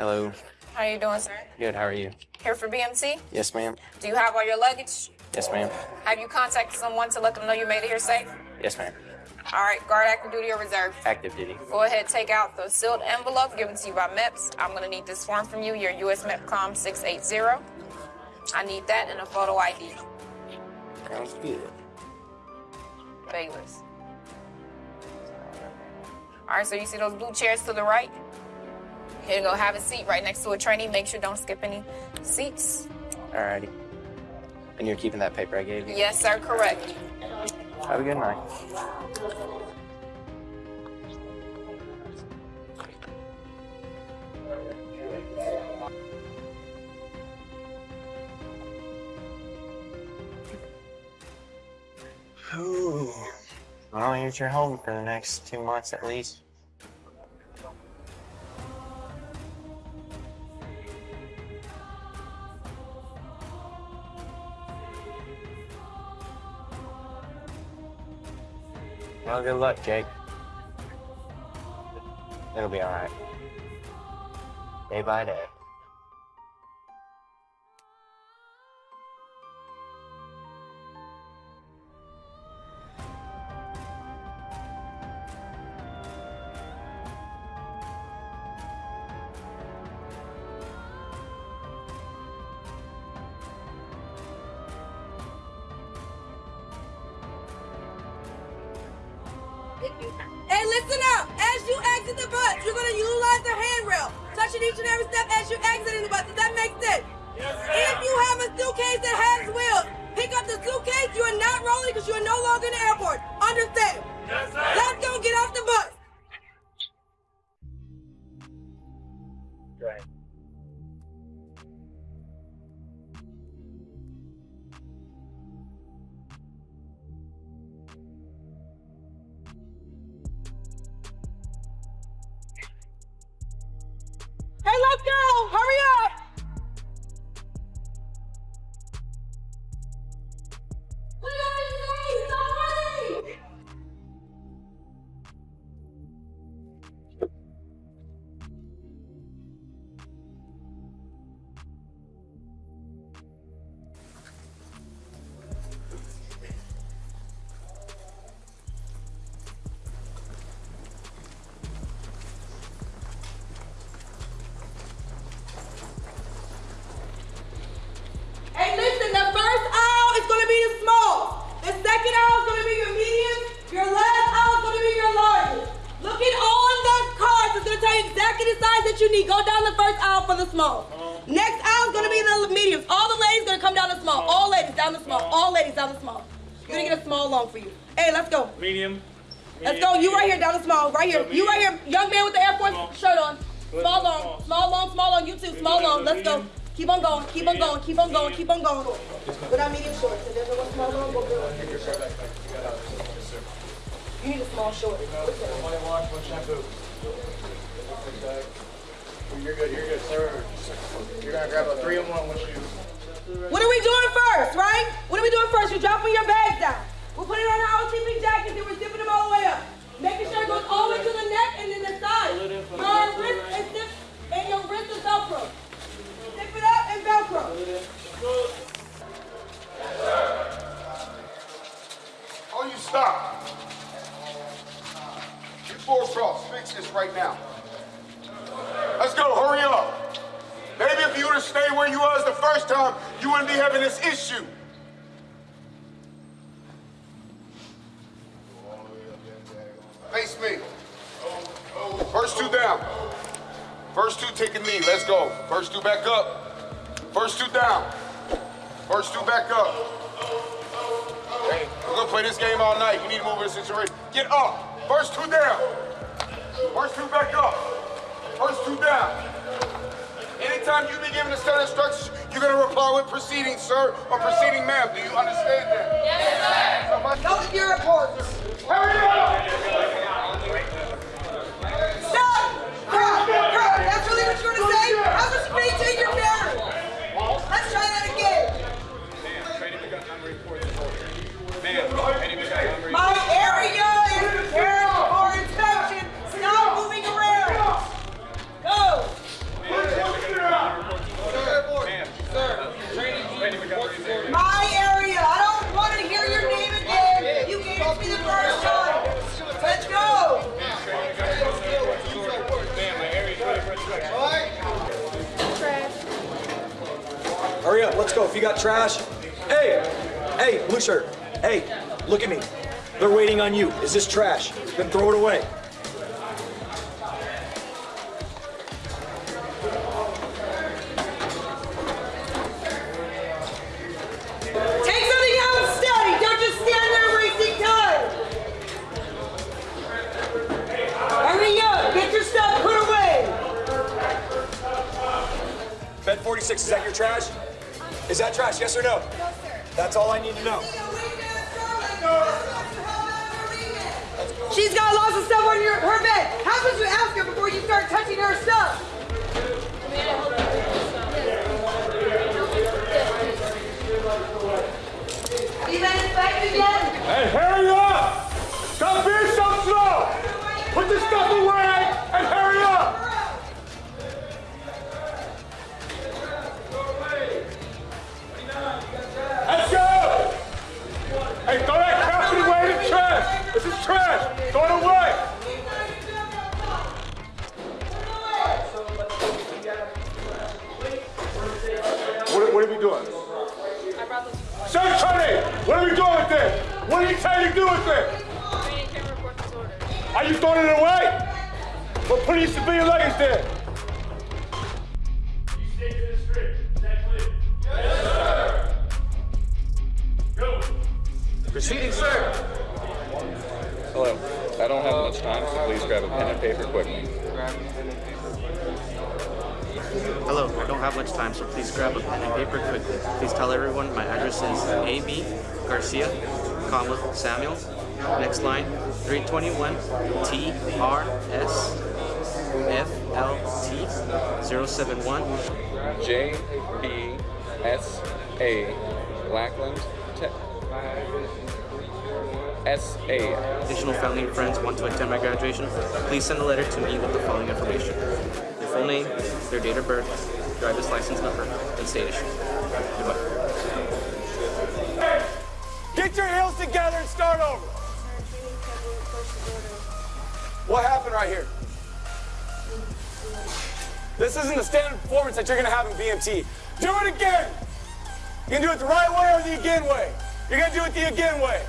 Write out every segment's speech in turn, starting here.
Hello. How are you doing, sir? Good. How are you? Here for BMT? Yes, ma'am. Do you have all your luggage? Yes, ma'am. Have you contacted someone to let them know you made it here safe? Yes, ma'am. All right, guard active duty or reserve. Active duty. Go ahead, take out the sealed envelope given to you by MEPS. I'm gonna need this form from you, your US MEPCOM 680. I need that and a photo ID. Sounds good. Bayless. All right, so you see those blue chairs to the right? Here you go, have a seat right next to a trainee. Make sure don't skip any seats. Alrighty. And you're keeping that paper I gave you? Yes, sir, correct. Have a good night. Ooh. Well, here's your home for the next two months at least. Well, good luck, Jake. It'll be all right. Day by day. Hey, listen up! As you exit the bus, you're gonna utilize the handrail, touching each and every step as you're exiting the bus. Does that make sense? Yes, if you have a suitcase that has wheels, pick up the suitcase. You are not rolling because you are no longer in the airport. Understand? Yes, sir. Let's go get off the bus. The small. Next aisle is gonna be the mediums. All the ladies gonna come down the small. All ladies down the small. All ladies down the small. You're gonna get a small long for you. Hey, let's go. Medium. Let's go. You right here down the small. Right here. You right here. Young man with the Air Force shirt on. Small long. Small long. Small long. You too. Small long. Let's go. Keep on going. Keep on going. Keep on going. Keep on going. Without medium shorts. If there's no small long, we'll do it. You need a small short. One wash, one shampoo. You're good, you're good, sir. You're gonna grab a three in one with you. What are we doing first, right? What are we doing first? You're dropping your bags down. We're putting on our OTP jackets and we're zipping them all the way up. Making sure it goes all the way to the neck and then the side. Your wrist is zip and your wrist is Velcro. Zip it up and Velcro. Oh, you stop. You four cross. Fix this right now. Let's go. Hurry up. Maybe if you would have stayed where you was the first time, you wouldn't be having this issue. Face me. First two down. First two taking knee. Let's go. First two back up. First two down. First two back up. Hey, we're gonna play this game all night. You need to move in a situation. Get up. First two down. First two back up. First two down. Anytime you be given a set of instructions, you're gonna reply with proceeding, sir, or proceeding, ma'am. Do you understand that? Yes, sir. Go go. If you got trash, hey, hey, blue shirt, hey, look at me. They're waiting on you. Is this trash? Then throw it away. Take something out and. Don't just stand there wasting time. Hurry up. Get your stuff put away. Bed 46, is that your trash? Is that trash, yes or no? No, sir. That's all I need to know. She's got lots of stuff on your, her bed. How about you ask her before you start touching her stuff? Throwing it away? Well, put your civilian leggings there. Proceeding, sir. Hello. I don't have much time, so please grab a pen and paper quickly. Hello, I don't have much time, so please grab a pen and paper quickly. Please tell everyone my address is AB Garcia, comma, Samuel. Next line, 321 T R S F L T 071. J B S A Lackland Te- S A. Additional family and friends want to attend my graduation. Please send a letter to me with the following information. Their full name, their date of birth, driver's license number, and state issue. Goodbye. Get your heels together and start over. What happened right here? This isn't the standard performance that you're gonna have in BMT. Do it again. You can do it the right way or the again way. You're gonna do it the again way.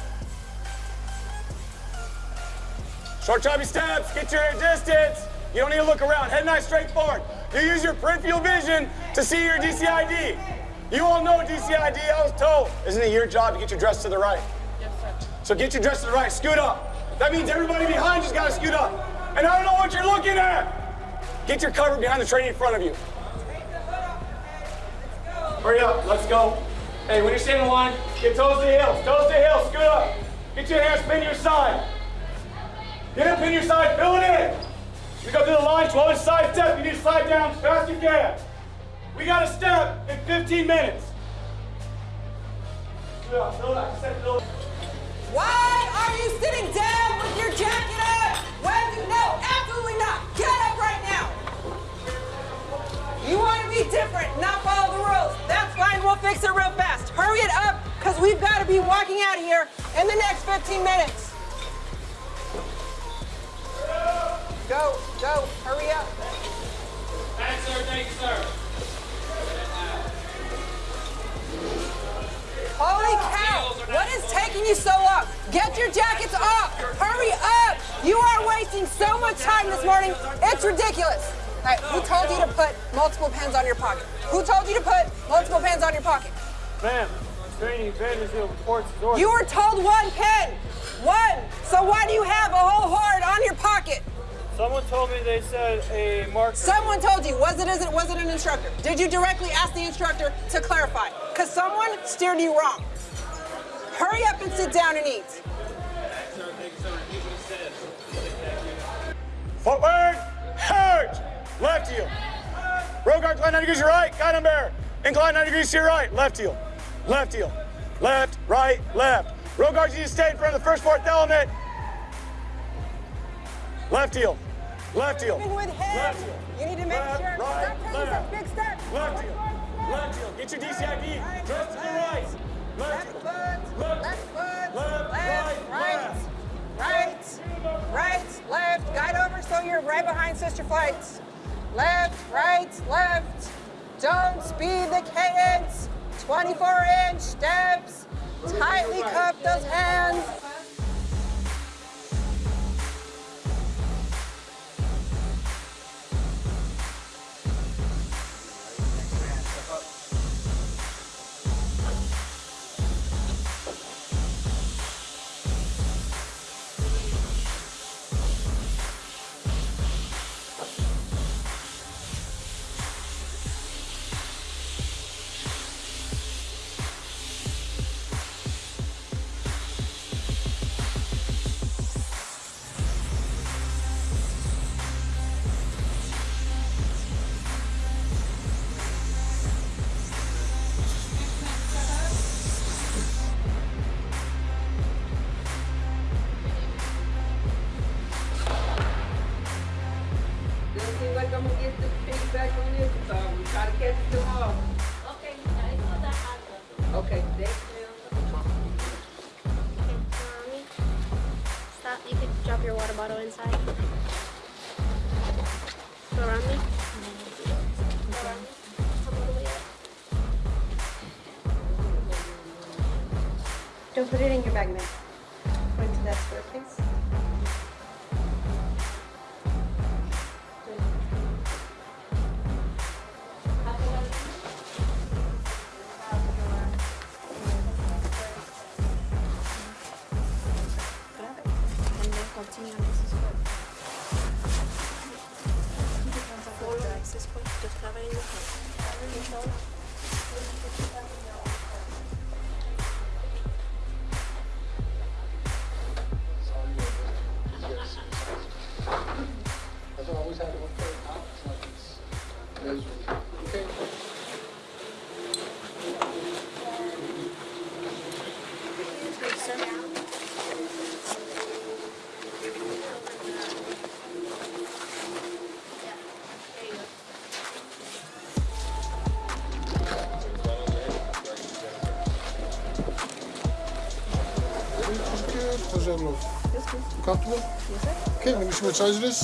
Short choppy steps, get your distance. You don't need to look around. Head nice straight forward. You use your peripheral vision to see your DCID. You all know DCID, I was told. Isn't it your job to get your dress to the right? Yes, sir. So get your dress to the right, scoot up. That means everybody behind you's gotta scoot up. And I don't know what you're looking at. Get your cover behind the train in front of you. Hurry up, let's go. Hey, when you're standing in line, get toes to heels, toes to heels, scoot up. Get your hands pin your side. Get up in your side, fill it in. We go through the line, 12 inch side step. You need to slide down as fast as you can. We got a step in 15 minutes. Fill it, fill it, step, fill it. Why are you sitting down with your jacket up? When you know absolutely not. Get up right now. You want to be different, not follow the rules. That's fine. We'll fix it real fast. Hurry it up, because we've got to be walking out of here in the next 15 minutes. Go, go, hurry up. Thanks, sir. Thank you, sir. Holy cow! What is taking you so long? Get your jackets off! Hurry up! You are wasting so much time this morning. It's ridiculous. All right, who told you to put multiple pens on your pocket? Who told you to put multiple pens on your pocket? Ma'am, training Vandersfield reports. You were told one pen. One. So why do you have a whole horde on your pocket? Someone told me they said a marker. Someone told you. Was it, is it, was it an instructor? Did you directly ask the instructor to clarify? Because someone steered you wrong. Hurry up and sit down and eat. Footwork, hurt. Left heel. Row guard, incline 90 degrees to your right. Guide on bear. Incline 90 degrees to your right. Left heel. Left heel. Left, right, left. Row guards, you stay in front of the first fourth element. Left heel. Left heel. Left heel. You need to make Left, sure. right, Stop taking left. big steps. Left heel. Left heel. Get your DCID. Dress to the right. Left foot. Left. Left foot. Left, Left. right, Right. Right. Right. Left. Guide over so you're right behind sister flights. Left. Right. Left. Don't speed the cadence. 24 inch steps. Tightly cup those hands. I'm gonna get the feedback on this, so I'm try to catch them all. Okay, it's not that hot though. Okay, thanks, ma'am. Okay, Stop. You could drop your water bottle inside. Go around me. Go around me. Come all the way up. Don't put it in your bag, ma'am. Point to that square, please. Good. How's that look? Comfortable? Yes, sir. Okay, let me see what size it is.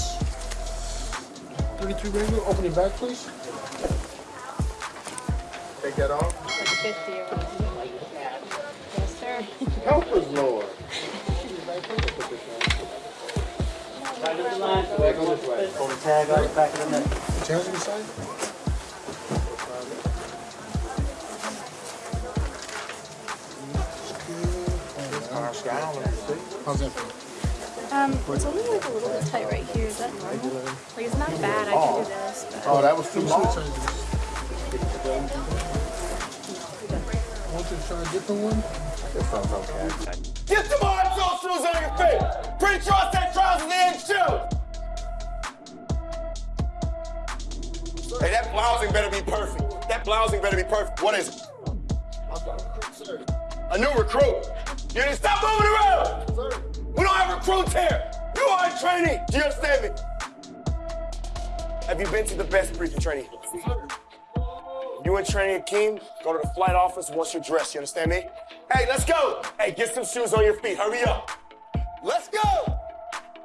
33 regular. Open your back, please. Take that off. Like 50 or Yes, sir. Help us, Lord. Pull the tag out the back of the neck. Chance inside? How's that feel? Um, it's only like a little bit tight right here. Is that normal? Like it's not bad. I can do this. But Oh, that was too long. I want you to try a different one. Get some hard toe shoes on your feet. Pretty sure I said trousers and shoes. Hey, that blousing better be perfect. That blousing better be perfect. What is it? A new recruit. You stop moving around. We don't have recruits here. You are a trainee. Do you understand me? Have you been to the best briefing training? You and Trainee Akeem, go to the flight office once you're dressed. You understand me? Hey, let's go. Hey, get some shoes on your feet. Hurry up. Let's go.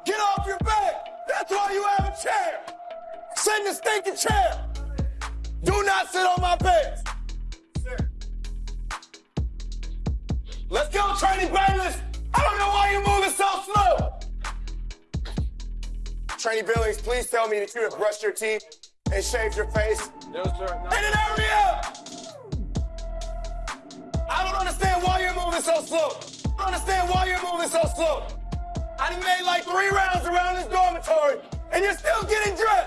Get off your back. That's why you have a chair. Sit in the stinking chair. Do not sit on my bed. Let's go, Trainee Bayless. I don't know why you're moving so slow. Trainee Billings, please tell me that you have brushed your teeth and shaved your face. No, sir. And then hurry up! I don't understand why you're moving so slow. I don't understand why you're moving so slow. I done made like three rounds around this dormitory, and you're still getting dressed.